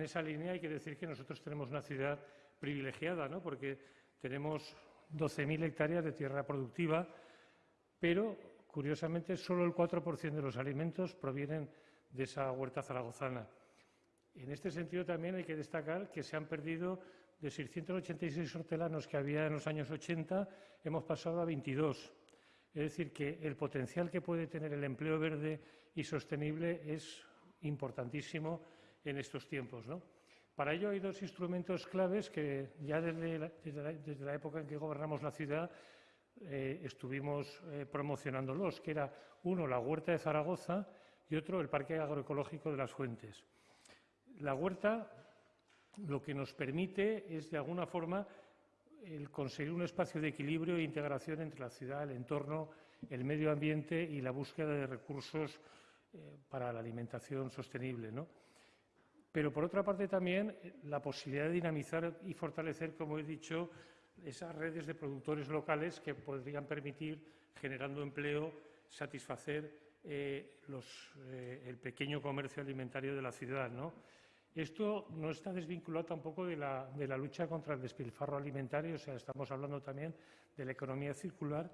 En esa línea hay que decir que nosotros tenemos una ciudad privilegiada, ¿no? porque tenemos 12.000 hectáreas de tierra productiva, pero curiosamente solo el 4% de los alimentos provienen de esa huerta zaragozana. En este sentido también hay que destacar que se han perdido de 686 hortelanos que había en los años 80, hemos pasado a 22. Es decir, que el potencial que puede tener el empleo verde y sostenible es importantísimo en estos tiempos. ¿no? Para ello hay dos instrumentos claves que ya desde la, época en que gobernamos la ciudad eh, estuvimos eh, promocionándolos, que era uno la huerta de Zaragoza y otro el Parque Agroecológico de las Fuentes. La huerta lo que nos permite es, de alguna forma, conseguir un espacio de equilibrio e integración entre la ciudad, el entorno, el medio ambiente y la búsqueda de recursos eh, para la alimentación sostenible. ¿no? Pero, por otra parte, también eh, la posibilidad de dinamizar y fortalecer, como he dicho, esas redes de productores locales que podrían permitir, generando empleo, satisfacer eh, eh, el pequeño comercio alimentario de la ciudad. ¿no? Esto no está desvinculado tampoco de la, de la lucha contra el despilfarro alimentario, o sea, estamos hablando también de la economía circular